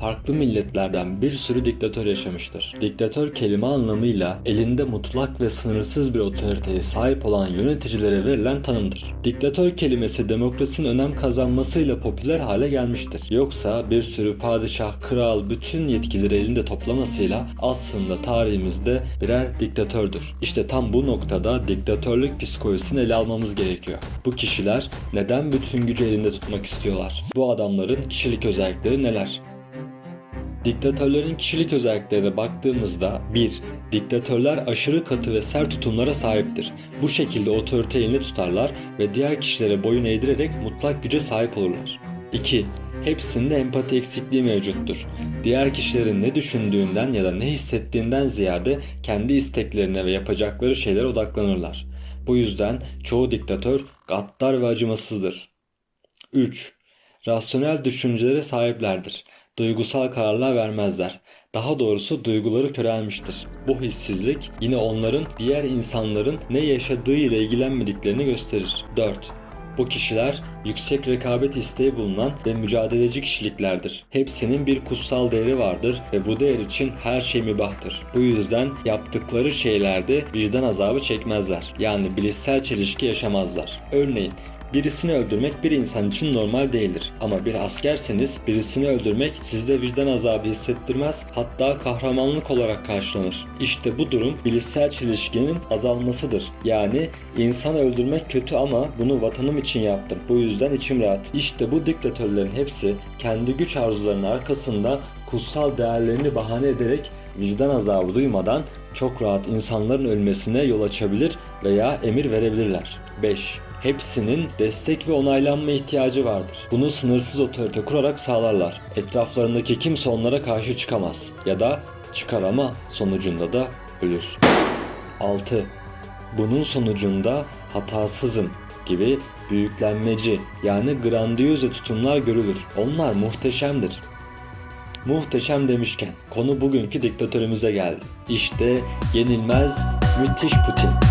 Farklı milletlerden bir sürü diktatör yaşamıştır. Diktatör kelime anlamıyla elinde mutlak ve sınırsız bir otoriteye sahip olan yöneticilere verilen tanımdır. Diktatör kelimesi demokrasinin önem kazanmasıyla popüler hale gelmiştir. Yoksa bir sürü padişah, kral bütün yetkileri elinde toplamasıyla aslında tarihimizde birer diktatördür. İşte tam bu noktada diktatörlük psikolojisini ele almamız gerekiyor. Bu kişiler neden bütün gücü elinde tutmak istiyorlar? Bu adamların kişilik özellikleri neler? Diktatörlerin kişilik özelliklerine baktığımızda 1. Diktatörler aşırı katı ve sert tutumlara sahiptir. Bu şekilde otorite elinde tutarlar ve diğer kişilere boyun eğdirerek mutlak güce sahip olurlar. 2. Hepsinde empati eksikliği mevcuttur. Diğer kişilerin ne düşündüğünden ya da ne hissettiğinden ziyade kendi isteklerine ve yapacakları şeylere odaklanırlar. Bu yüzden çoğu diktatör gaddar ve acımasızdır. 3. Rasyonel düşüncelere sahiplerdir. Duygusal kararlar vermezler. Daha doğrusu duyguları körelmiştir. Bu hissizlik yine onların diğer insanların ne yaşadığı ile ilgilenmediklerini gösterir. 4. Bu kişiler yüksek rekabet isteği bulunan ve mücadeleci kişiliklerdir. Hepsinin bir kutsal değeri vardır ve bu değer için her şey mübahtır. Bu yüzden yaptıkları şeylerde vicdan azabı çekmezler. Yani bilişsel çelişki yaşamazlar. Örneğin Birisini öldürmek bir insan için normal değildir. Ama bir askerseniz birisini öldürmek sizde vicdan azabı hissettirmez hatta kahramanlık olarak karşılanır. İşte bu durum bilişsel çelişkinin azalmasıdır. Yani insan öldürmek kötü ama bunu vatanım için yaptım. Bu yüzden içim rahat. İşte bu diktatörlerin hepsi kendi güç arzularının arkasında kutsal değerlerini bahane ederek vicdan azabı duymadan çok rahat insanların ölmesine yol açabilir veya emir verebilirler. 5 hepsinin destek ve onaylanma ihtiyacı vardır. Bunu sınırsız otorite kurarak sağlarlar. Etraflarındaki kimse onlara karşı çıkamaz ya da çıkar ama sonucunda da ölür. 6. Bunun sonucunda hatasızım gibi büyüklenmeci yani grandiyoze tutumlar görülür. Onlar muhteşemdir. Muhteşem demişken konu bugünkü diktatörümüze geldi. İşte yenilmez müthiş Putin.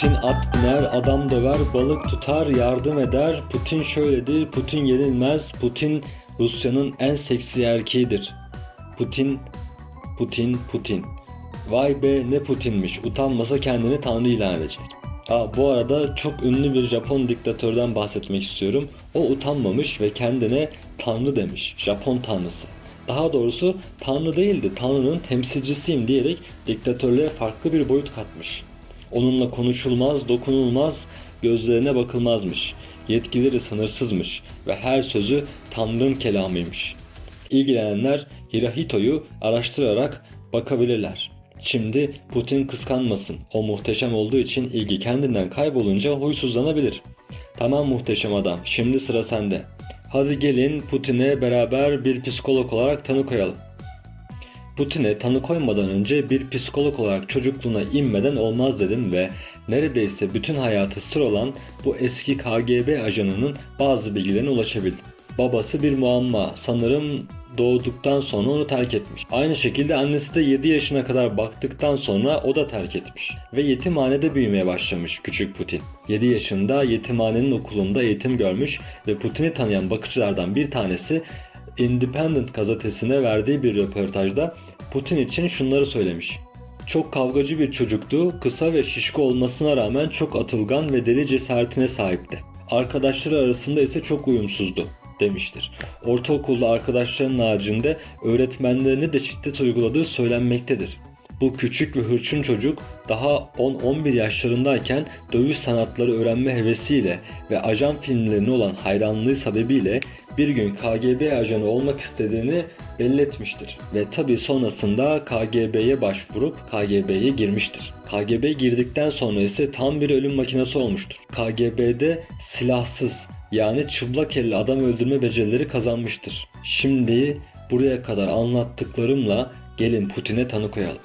Putin at biner, adam döver, balık tutar, yardım eder. Putin şöyledir, Putin yenilmez. Putin Rusya'nın en seksi erkeğidir. Putin, Putin, Putin. Vay be ne Putinmiş, utanmasa kendini tanrı ilan edecek. Aa, bu arada çok ünlü bir Japon diktatörden bahsetmek istiyorum. O utanmamış ve kendine tanrı demiş, Japon tanrısı. Daha doğrusu tanrı değildi, tanrının temsilcisiyim diyerek diktatörlüğe farklı bir boyut katmış. Onunla konuşulmaz, dokunulmaz, gözlerine bakılmazmış. Yetkileri sınırsızmış ve her sözü Tanrı'nın kelamıymış. İlgilenenler Hirahito'yu araştırarak bakabilirler. Şimdi Putin kıskanmasın. O muhteşem olduğu için ilgi kendinden kaybolunca huysuzlanabilir. Tamam muhteşem adam, şimdi sıra sende. Hadi gelin Putin'e beraber bir psikolog olarak tanı koyalım. Putin'e tanı koymadan önce bir psikolog olarak çocukluğuna inmeden olmaz dedim ve neredeyse bütün hayatı sır olan bu eski KGB ajanının bazı bilgilerine ulaşabildim. Babası bir muamma. Sanırım doğduktan sonra onu terk etmiş. Aynı şekilde annesi de 7 yaşına kadar baktıktan sonra o da terk etmiş. Ve yetimhanede büyümeye başlamış küçük Putin. 7 yaşında yetimhanenin okulunda eğitim görmüş ve Putin'i tanıyan bakıcılardan bir tanesi Independent gazetesine verdiği bir röportajda Putin için şunları söylemiş. Çok kavgacı bir çocuktu, kısa ve şişko olmasına rağmen çok atılgan ve deli cesaretine sahipti. Arkadaşları arasında ise çok uyumsuzdu demiştir. Ortaokulda arkadaşlarının haricinde öğretmenlerine de şiddet uyguladığı söylenmektedir. Bu küçük ve hırçın çocuk daha 10-11 yaşlarındayken dövüş sanatları öğrenme hevesiyle ve ajan filmlerine olan hayranlığı sebebiyle bir gün KGB ajanı olmak istediğini belli etmiştir. Ve tabi sonrasında KGB'ye başvurup KGB'ye girmiştir. KGB girdikten sonra ise tam bir ölüm makinesi olmuştur. KGB'de silahsız yani çıplak elle adam öldürme becerileri kazanmıştır. Şimdi buraya kadar anlattıklarımla gelin Putin'e tanı koyalım.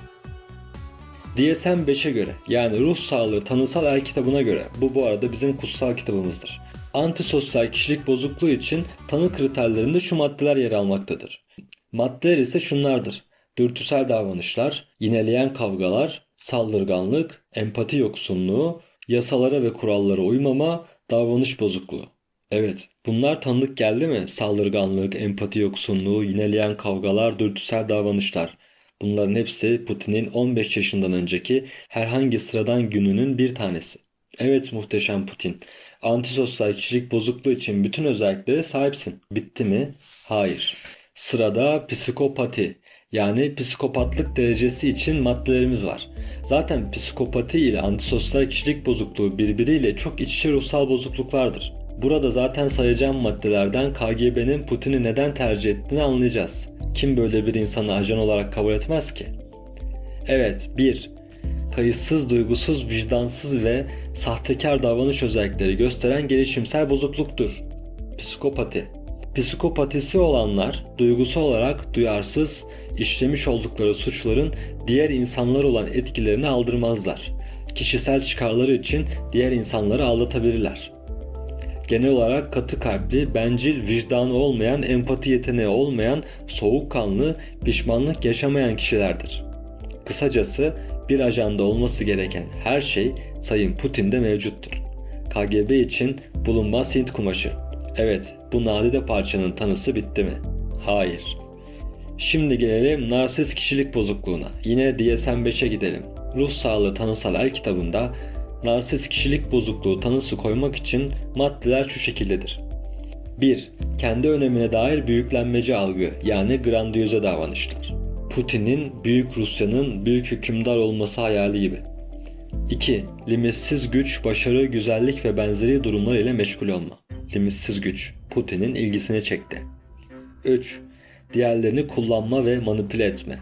DSM-5'e göre yani ruh sağlığı tanısal el kitabına göre bu bu arada bizim kutsal kitabımızdır. Antisosyal kişilik bozukluğu için tanı kriterlerinde şu maddeler yer almaktadır. Maddeler ise şunlardır. Dürtüsel davranışlar, yineleyen kavgalar, Saldırganlık, empati yoksunluğu, yasalara ve kurallara uymama, davranış bozukluğu. Evet, bunlar tanıdık geldi mi? Saldırganlık, empati yoksunluğu, yineleyen kavgalar, dürtüsel davranışlar. Bunların hepsi Putin'in 15 yaşından önceki herhangi sıradan gününün bir tanesi. Evet muhteşem Putin. Antisosyal kişilik bozukluğu için bütün özelliklere sahipsin. Bitti mi? Hayır. Sırada psikopati yani psikopatlık derecesi için maddelerimiz var. Zaten psikopati ile antisosyal kişilik bozukluğu birbiriyle çok iç içe ruhsal bozukluklardır. Burada zaten sayacağım maddelerden KGB'nin Putin'i neden tercih ettiğini anlayacağız. Kim böyle bir insanı ajan olarak kabul etmez ki? Evet, 1. Kayıtsız, duygusuz, vicdansız ve sahtekar davranış özellikleri gösteren gelişimsel bozukluktur. Psikopati Psikopatisi olanlar duygusu olarak duyarsız, işlemiş oldukları suçların diğer insanlar olan etkilerini aldırmazlar. Kişisel çıkarları için diğer insanları aldatabilirler. Genel olarak katı kalpli, bencil, vicdanı olmayan, empati yeteneği olmayan, soğukkanlı, pişmanlık yaşamayan kişilerdir. Kısacası bir ajanda olması gereken her şey Sayın Putin'de mevcuttur. KGB için bulunmaz Hint kumaşı. Evet, bu nadide parçanın tanısı bitti mi? Hayır. Şimdi gelelim narsist kişilik bozukluğuna. Yine DSM-5'e gidelim. Ruh Sağlığı Tanısal El kitabında narsist kişilik bozukluğu tanısı koymak için maddeler şu şekildedir. 1. Kendi önemine dair büyüklenmeci algı yani grandiyoze davranışlar. Putin'in Büyük Rusya'nın büyük hükümdar olması hayali gibi. 2. Limitsiz güç, başarı, güzellik ve benzeri durumlar ile meşgul olma. Limitsiz güç Putin'in ilgisini çekti. 3. Diğerlerini kullanma ve manipüle etme.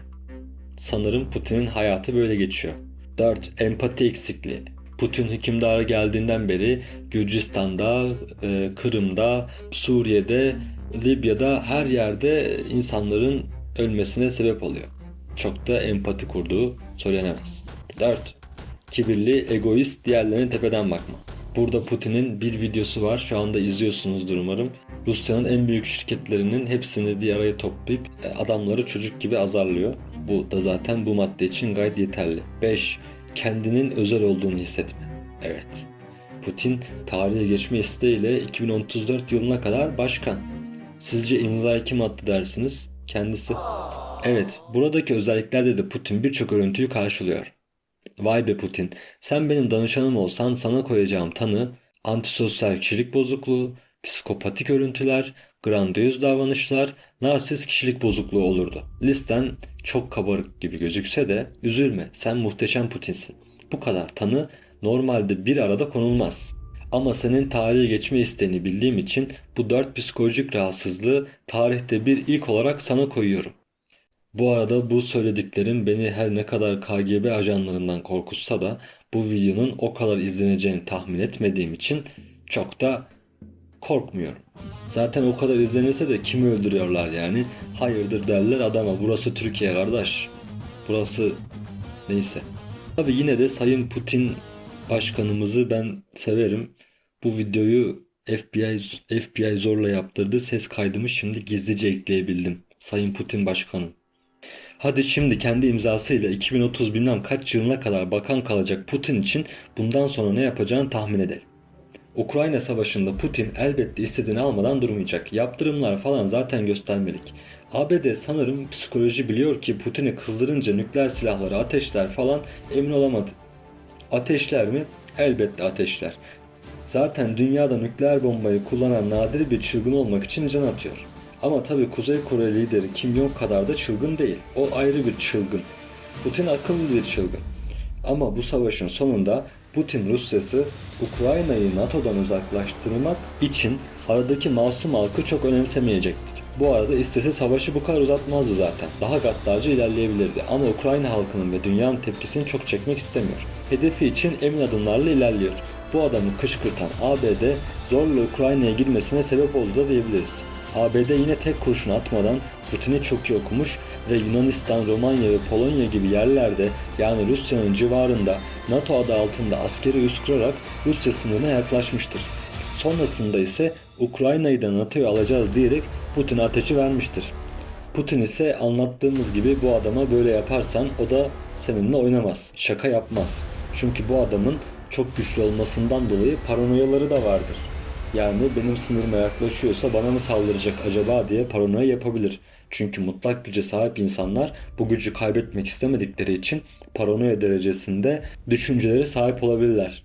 Sanırım Putin'in hayatı böyle geçiyor. 4. Empati eksikliği. Putin hükümdara geldiğinden beri Gürcistan'da, e, Kırım'da, Suriye'de, Libya'da her yerde insanların ölmesine sebep oluyor. Çok da empati kurduğu söylenemez. 4. Kibirli, egoist, diğerlerine tepeden bakma. Burada Putin'in bir videosu var. Şu anda izliyorsunuzdur umarım. Rusya'nın en büyük şirketlerinin hepsini bir araya toplayıp e, adamları çocuk gibi azarlıyor. Bu da zaten bu madde için gayet yeterli. 5. Kendinin özel olduğunu hissetme. Evet. Putin tarihe geçme isteğiyle 2034 yılına kadar başkan. Sizce imza kim attı dersiniz? Kendisi. Evet, buradaki özelliklerde de Putin birçok örüntüyü karşılıyor. Vay be Putin, sen benim danışanım olsan sana koyacağım tanı antisosyal kişilik bozukluğu, psikopatik örüntüler, grandiyoz davranışlar, narsist kişilik bozukluğu olurdu. Listen çok kabarık gibi gözükse de üzülme sen muhteşem Putinsin. Bu kadar tanı normalde bir arada konulmaz. Ama senin tarihe geçme isteğini bildiğim için bu dört psikolojik rahatsızlığı tarihte bir ilk olarak sana koyuyorum. Bu arada bu söylediklerim beni her ne kadar KGB ajanlarından korkutsa da bu videonun o kadar izleneceğini tahmin etmediğim için çok da korkmuyorum. Zaten o kadar izlenirse de kimi öldürüyorlar yani? Hayırdır derler adama burası Türkiye kardeş. Burası neyse. Tabi yine de Sayın Putin başkanımızı ben severim. Bu videoyu FBI FBI zorla yaptırdı. Ses kaydımı şimdi gizlice ekleyebildim. Sayın Putin başkanım. Hadi şimdi kendi imzasıyla 2030 bilmem kaç yılına kadar bakan kalacak Putin için bundan sonra ne yapacağını tahmin edelim. Ukrayna savaşında Putin elbette istediğini almadan durmayacak. Yaptırımlar falan zaten göstermelik. ABD sanırım psikoloji biliyor ki Putin'i kızdırınca nükleer silahları ateşler falan emin olamadı. Ateşler mi? Elbette ateşler. Zaten dünyada nükleer bombayı kullanan nadir bir çılgın olmak için can atıyor. Ama tabii Kuzey Kore lideri Kim Jong kadar da çılgın değil. O ayrı bir çılgın. Putin akıllı bir çılgın. Ama bu savaşın sonunda Putin Rusyası Ukrayna'yı NATO'dan uzaklaştırmak için aradaki masum halkı çok önemsemeyecektir. Bu arada istese savaşı bu kadar uzatmazdı zaten. Daha gaddarca ilerleyebilirdi ama Ukrayna halkının ve dünyanın tepkisini çok çekmek istemiyor. Hedefi için emin adımlarla ilerliyor. Bu adamı kışkırtan ABD zorla Ukrayna'ya girmesine sebep oldu da diyebiliriz. ABD yine tek kurşun atmadan Putin'i çok iyi okumuş ve Yunanistan, Romanya ve Polonya gibi yerlerde yani Rusya'nın civarında NATO adı altında askeri üs kurarak Rusya sınırına yaklaşmıştır. Sonrasında ise Ukrayna'yı da NATO'ya alacağız diyerek Putin'e ateşi vermiştir. Putin ise anlattığımız gibi bu adama böyle yaparsan o da seninle oynamaz, şaka yapmaz. Çünkü bu adamın çok güçlü olmasından dolayı paranoyaları da vardır. Yani benim sınırıma yaklaşıyorsa bana mı saldıracak acaba diye paranoya yapabilir. Çünkü mutlak güce sahip insanlar bu gücü kaybetmek istemedikleri için paranoya derecesinde düşüncelere sahip olabilirler.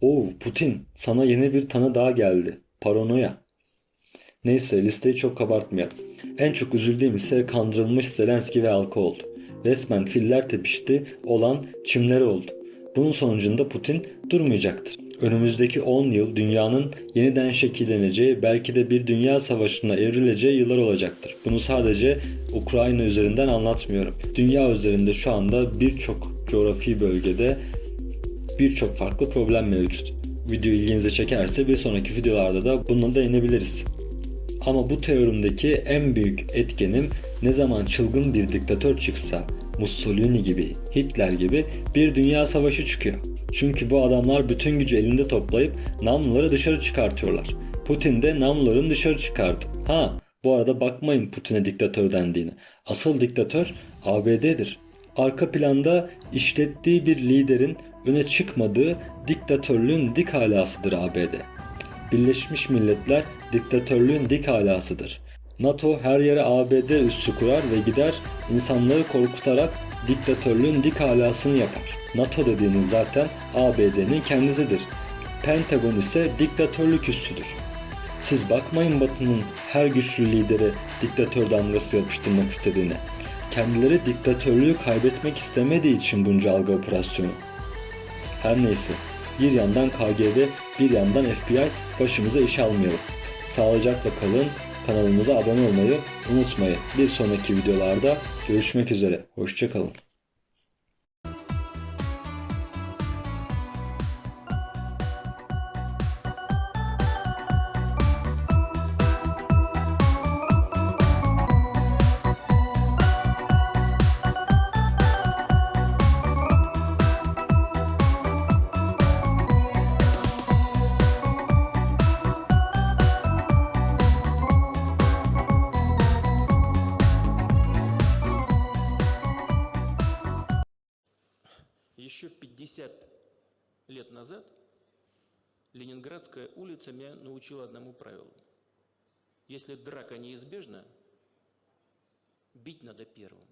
Oo Putin sana yeni bir tanı daha geldi. Paranoya. Neyse listeyi çok kabartmayalım. En çok üzüldüğüm ise kandırılmış Zelenski ve halkı oldu. Resmen filler tepişti olan çimleri oldu. Bunun sonucunda Putin durmayacaktır. Önümüzdeki 10 yıl dünyanın yeniden şekilleneceği, belki de bir dünya savaşına evrileceği yıllar olacaktır. Bunu sadece Ukrayna üzerinden anlatmıyorum. Dünya üzerinde şu anda birçok coğrafi bölgede birçok farklı problem mevcut. Video ilginizi çekerse bir sonraki videolarda da bununla da inebiliriz. Ama bu teorimdeki en büyük etkenim ne zaman çılgın bir diktatör çıksa, Mussolini gibi, Hitler gibi bir dünya savaşı çıkıyor. Çünkü bu adamlar bütün gücü elinde toplayıp namluları dışarı çıkartıyorlar. Putin de namluların dışarı çıkardı. Ha, bu arada bakmayın Putin'e diktatör dendiğini. Asıl diktatör ABD'dir. Arka planda işlettiği bir liderin öne çıkmadığı diktatörlüğün dik halasıdır ABD. Birleşmiş Milletler diktatörlüğün dik halasıdır. NATO her yere ABD üssü kurar ve gider insanları korkutarak diktatörlüğün dik halasını yapar. NATO dediğiniz zaten ABD'nin kendisidir. Pentagon ise diktatörlük üssüdür. Siz bakmayın Batı'nın her güçlü lidere diktatör damgası yapıştırmak istediğine. Kendileri diktatörlüğü kaybetmek istemediği için bunca algı operasyonu. Her neyse bir yandan KGB bir yandan FBI başımıza iş almayalım. Sağlıcakla kalın, kanalımıza abone olmayı unutmayın. Bir sonraki videolarda görüşmek üzere. Hoşçakalın. 50 лет назад Ленинградская улица меня научила одному правилу. Если драка неизбежна, бить надо первым.